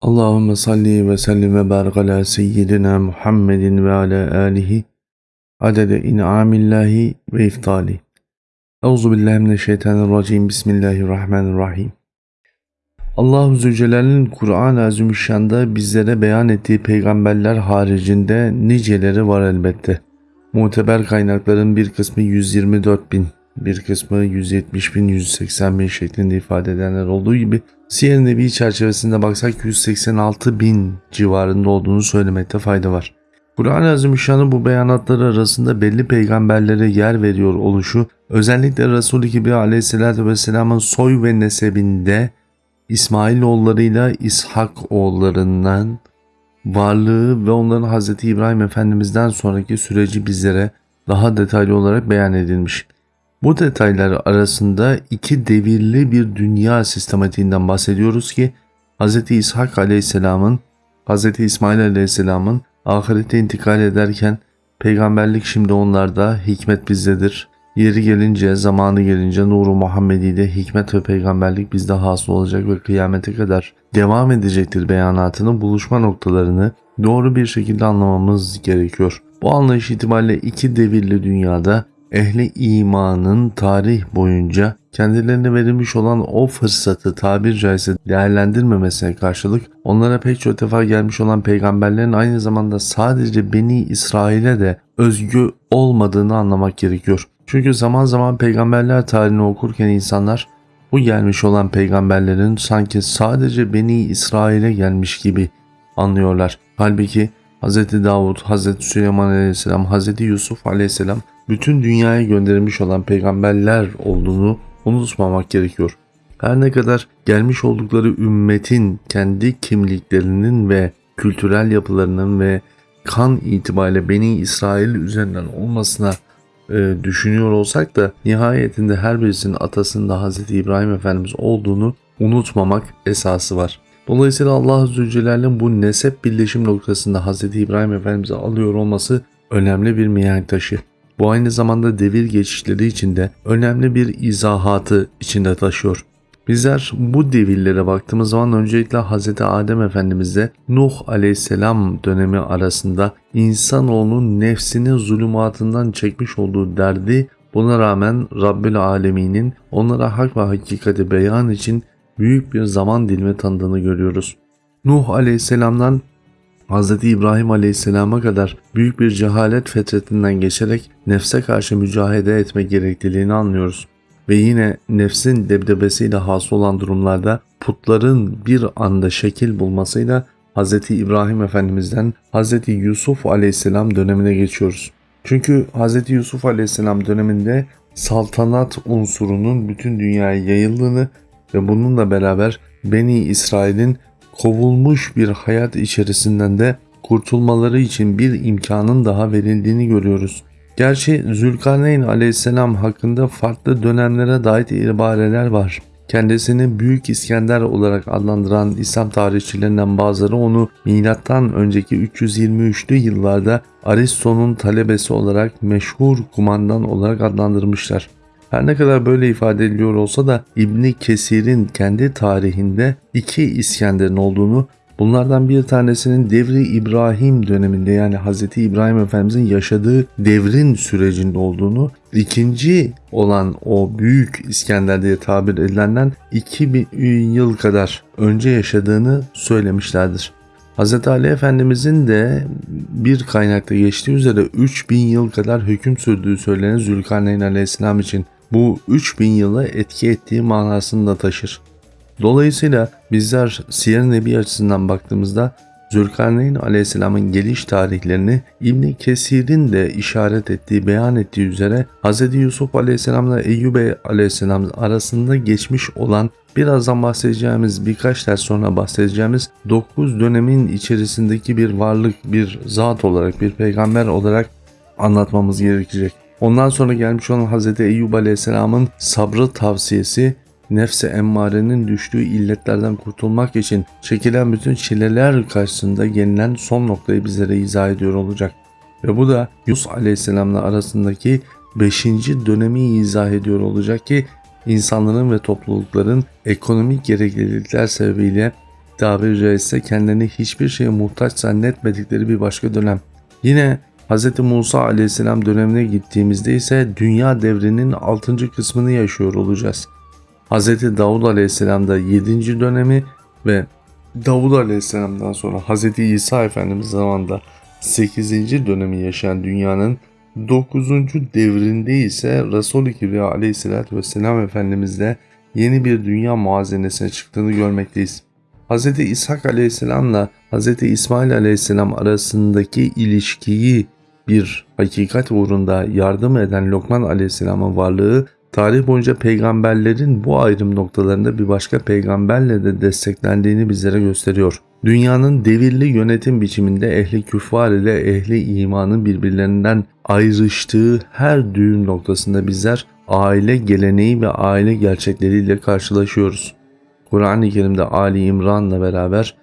Allahümme salli ve sellim ve barik ala seyyidina Muhammedin ve ala alihi adede in'amillahi ve iftali. Euzu billahi mineşşeytanirracim. Bismillahirrahmanirrahim. Allahu Zülcelal'in Kur'an-ı Azimüşşan'da bizlere beyan ettiği peygamberler haricinde niceleri var elbette. Muteber kaynakların bir kısmı 124 bin, bir kısmı 170 bin, 180 bin şeklinde ifade edenler olduğu gibi Siyer Nebi çerçevesinde baksak 186 bin civarında olduğunu söylemekte fayda var. Kur'an-ı Azimüşşan'ın bu beyanatları arasında belli peygamberlere yer veriyor oluşu, özellikle Resul-i Kibri aleyhissalatü vesselamın soy ve nesebinde İsmail oğullarıyla İshak oğullarından varlığı ve onların Hz. İbrahim Efendimiz'den sonraki süreci bizlere daha detaylı olarak beyan edilmiş. Bu detaylar arasında iki devirli bir dünya sistematiğinden bahsediyoruz ki Hz. İshak Aleyhisselam'ın, Hz. İsmail Aleyhisselam'ın ahirete intikal ederken peygamberlik şimdi onlarda, hikmet bizdedir. Yeri gelince, zamanı gelince nuru Muhammedi de hikmet ve peygamberlik bizde hasıl olacak ve kıyamete kadar devam edecektir beyanatının buluşma noktalarını doğru bir şekilde anlamamız gerekiyor. Bu anlayış itibariyle iki devirli dünyada ehli imanın tarih boyunca kendilerine verilmiş olan o fırsatı tabir caizse değerlendirmemesine karşılık onlara pek çok defa gelmiş olan peygamberlerin aynı zamanda sadece Beni İsrail'e de özgü olmadığını anlamak gerekiyor. Çünkü zaman zaman peygamberler tarihini okurken insanlar bu gelmiş olan peygamberlerin sanki sadece Beni İsrail'e gelmiş gibi anlıyorlar. Halbuki Hz. Davud, Hz. Süleyman Aleyhisselam, Hz. Yusuf Aleyhisselam bütün dünyaya gönderilmiş olan peygamberler olduğunu unutmamak gerekiyor. Her ne kadar gelmiş oldukları ümmetin kendi kimliklerinin ve kültürel yapılarının ve kan itibariyle Beni İsrail üzerinden olmasına e, düşünüyor olsak da nihayetinde her birisinin atasında Hz. İbrahim Efendimiz olduğunu unutmamak esası var. Dolayısıyla Allah Zülcelal'in bu nesep birleşim noktasında Hz. İbrahim Efendimiz'i alıyor olması önemli bir mihenk taşı. Bu aynı zamanda devir geçişleri içinde önemli bir izahatı içinde taşıyor. Bizler bu devirlere baktığımız zaman öncelikle Hz. Adem Efendimiz'de Nuh Aleyhisselam dönemi arasında insanoğlunun nefsini zulümatından çekmiş olduğu derdi buna rağmen Rabbül Alemin'in onlara hak ve hakikati beyan için büyük bir zaman dilimi tanıdığını görüyoruz. Nuh Aleyhisselam'dan Hz. İbrahim Aleyhisselam'a kadar büyük bir cehalet fetretinden geçerek nefse karşı mücahede etme gerekliliğini anlıyoruz. Ve yine nefsin debdebesiyle hasıl olan durumlarda putların bir anda şekil bulmasıyla Hz. İbrahim Efendimiz'den Hz. Yusuf Aleyhisselam dönemine geçiyoruz. Çünkü Hz. Yusuf Aleyhisselam döneminde saltanat unsurunun bütün dünyaya yayıldığını ve bununla beraber Beni İsrail'in kovulmuş bir hayat içerisinden de kurtulmaları için bir imkanın daha verildiğini görüyoruz. Gerçi Zülkarneyn aleyhisselam hakkında farklı dönemlere dair ibareler var. Kendisini Büyük İskender olarak adlandıran İslam tarihçilerinden bazıları onu milattan önceki 323'lü yıllarda Aristo'nun talebesi olarak meşhur kumandan olarak adlandırmışlar. Her ne kadar böyle ifade ediliyor olsa da İbni Kesir'in kendi tarihinde iki İskender'in olduğunu Bunlardan bir tanesinin devri İbrahim döneminde yani Hz. İbrahim Efendimizin yaşadığı devrin sürecinde olduğunu, ikinci olan o büyük İskender diye tabir edilenden 2000 yıl kadar önce yaşadığını söylemişlerdir. Hz. Ali Efendimizin de bir kaynakta geçtiği üzere 3000 yıl kadar hüküm sürdüğü söylenen Zülkarneyn Aleyhisselam için bu 3000 yıla etki ettiği manasını da taşır. Dolayısıyla bizler Siyer Nebi açısından baktığımızda Zülkarneyn aleyhisselamın geliş tarihlerini İbni Kesir'in de işaret ettiği, beyan ettiği üzere Hz. Yusuf aleyhisselamla Eyyube aleyhisselam arasında geçmiş olan birazdan bahsedeceğimiz birkaç ders sonra bahsedeceğimiz 9 dönemin içerisindeki bir varlık, bir zat olarak, bir peygamber olarak anlatmamız gerekecek. Ondan sonra gelmiş olan Hz. Eyyub Aleyhisselam'ın sabrı tavsiyesi nefse emmarenin düştüğü illetlerden kurtulmak için çekilen bütün çileler karşısında gelinen son noktayı bizlere izah ediyor olacak. Ve bu da Yus Aleyhisselam'la arasındaki 5. dönemi izah ediyor olacak ki insanların ve toplulukların ekonomik gereklilikler sebebiyle tabiri caizse kendilerini hiçbir şeye muhtaç zannetmedikleri bir başka dönem. Yine Hz. Musa aleyhisselam dönemine gittiğimizde ise dünya devrinin 6. kısmını yaşıyor olacağız. Hz. Davud aleyhisselam da 7. dönemi ve Davud aleyhisselamdan sonra Hz. İsa Efendimiz zamanında 8. dönemi yaşayan dünyanın 9. devrinde ise Resul-i Kibriya aleyhissalatü vesselam Efendimizle yeni bir dünya muazenesine çıktığını görmekteyiz. Hz. İshak aleyhisselamla Hz. İsmail aleyhisselam arasındaki ilişkiyi bir hakikat uğrunda yardım eden Lokman aleyhisselamın varlığı tarih boyunca peygamberlerin bu ayrım noktalarında bir başka peygamberle de desteklendiğini bizlere gösteriyor. Dünyanın devirli yönetim biçiminde ehli küffar ile ehli imanın birbirlerinden ayrıştığı her düğüm noktasında bizler aile geleneği ve aile gerçekleriyle karşılaşıyoruz. Kur'an-ı Kerim'de Ali İmran'la beraber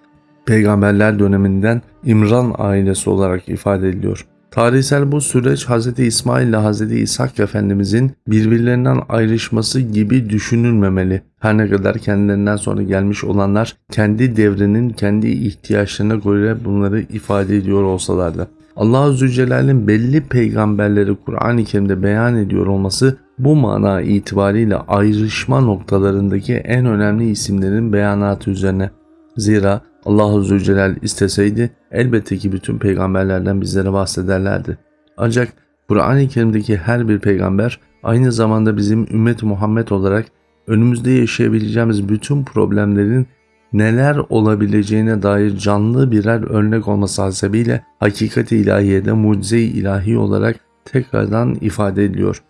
peygamberler döneminden İmran ailesi olarak ifade ediliyor. Tarihsel bu süreç Hz. İsmail ile Hz. İshak Efendimizin birbirlerinden ayrışması gibi düşünülmemeli. Her ne kadar kendilerinden sonra gelmiş olanlar kendi devrinin kendi ihtiyaçlarına göre bunları ifade ediyor olsalar da. Allah Zülcelal'in belli peygamberleri Kur'an-ı Kerim'de beyan ediyor olması bu mana itibariyle ayrışma noktalarındaki en önemli isimlerin beyanatı üzerine. Zira Allah Zülcelal isteseydi elbette ki bütün peygamberlerden bizlere bahsederlerdi. Ancak Kur'an-ı Kerim'deki her bir peygamber aynı zamanda bizim ümmet Muhammed olarak önümüzde yaşayabileceğimiz bütün problemlerin neler olabileceğine dair canlı birer örnek olması hasebiyle hakikat-i ilahiyede mucize-i ilahi olarak tekrardan ifade ediliyor.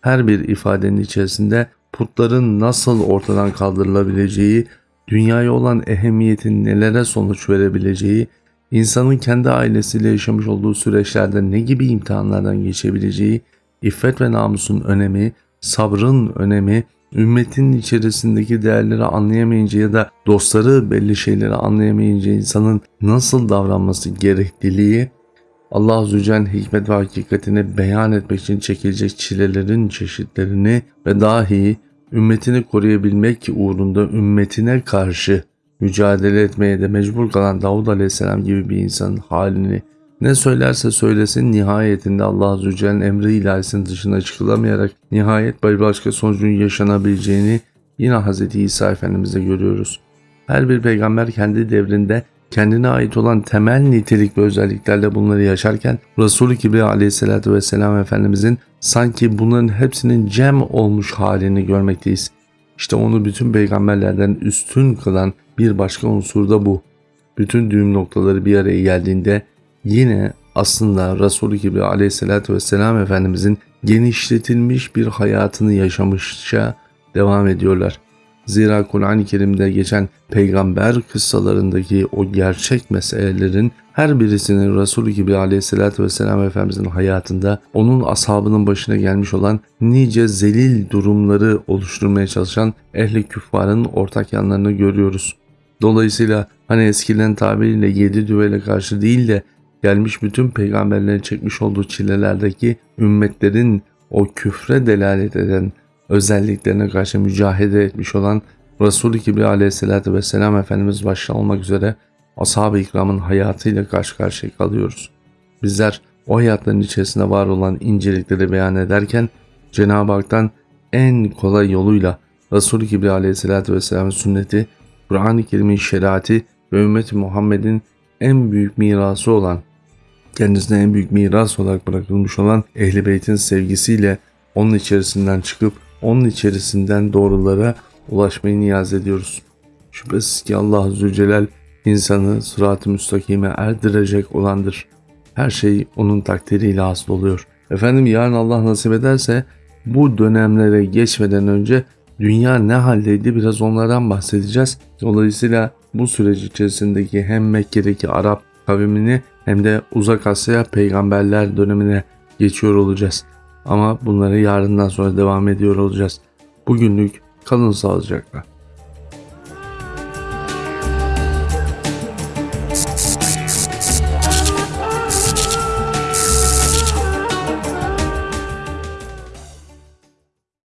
Her bir ifadenin içerisinde putların nasıl ortadan kaldırılabileceği, dünyaya olan ehemmiyetin nelere sonuç verebileceği, insanın kendi ailesiyle yaşamış olduğu süreçlerde ne gibi imtihanlardan geçebileceği, iffet ve namusun önemi, sabrın önemi, ümmetin içerisindeki değerleri anlayamayınca ya da dostları belli şeyleri anlayamayınca insanın nasıl davranması gerekliliği, Allah Zülcel hikmet ve hakikatini beyan etmek için çekilecek çilelerin çeşitlerini ve dahi ümmetini koruyabilmek uğrunda ümmetine karşı mücadele etmeye de mecbur kalan Davud Aleyhisselam gibi bir insanın halini ne söylerse söylesin nihayetinde Allah Azze ve Celle'nin emri ilahisinin dışına çıkılamayarak nihayet bir başka sonucun yaşanabileceğini yine Hz. İsa Efendimiz'de görüyoruz. Her bir peygamber kendi devrinde kendine ait olan temel nitelik ve özelliklerle bunları yaşarken Resulü Kibriya aleyhissalatü vesselam Efendimizin sanki bunların hepsinin cem olmuş halini görmekteyiz. İşte onu bütün peygamberlerden üstün kılan bir başka unsur da bu. Bütün düğüm noktaları bir araya geldiğinde yine aslında Resulü gibi aleyhissalatü vesselam Efendimizin genişletilmiş bir hayatını yaşamışça devam ediyorlar. Zira Kur'an-ı Kerim'de geçen peygamber kıssalarındaki o gerçek meselelerin her birisinin Resulü gibi aleyhissalatü vesselam Efendimizin hayatında onun ashabının başına gelmiş olan nice zelil durumları oluşturmaya çalışan ehli küffarın ortak yanlarını görüyoruz. Dolayısıyla hani eskiden tabiriyle yedi düvele karşı değil de gelmiş bütün peygamberlerin çekmiş olduğu çilelerdeki ümmetlerin o küfre delalet eden özelliklerine karşı mücahede etmiş olan Resulü Kibriya aleyhissalatü vesselam Efendimiz başta olmak üzere ashab-ı ikramın hayatıyla karşı karşıya kalıyoruz. Bizler o hayatların içerisinde var olan incelikleri beyan ederken Cenab-ı Hak'tan en kolay yoluyla Resulü Kibriya aleyhissalatü vesselamın sünneti, Kur'an-ı Kerim'in şeriatı ve ümmeti Muhammed'in en büyük mirası olan, kendisine en büyük miras olarak bırakılmış olan Ehl-i Beyt'in sevgisiyle onun içerisinden çıkıp onun içerisinden doğrulara ulaşmayı niyaz ediyoruz. Şüphesiz ki Allah Zülcelal insanı sırat-ı müstakime erdirecek olandır. Her şey onun takdiriyle hasıl oluyor. Efendim yarın Allah nasip ederse bu dönemlere geçmeden önce dünya ne haldeydi biraz onlardan bahsedeceğiz. Dolayısıyla bu süreç içerisindeki hem Mekke'deki Arap kavimini hem de Uzak Asya peygamberler dönemine geçiyor olacağız. Ama bunları yarından sonra devam ediyor olacağız. Bugünlük kalın sağlıcakla.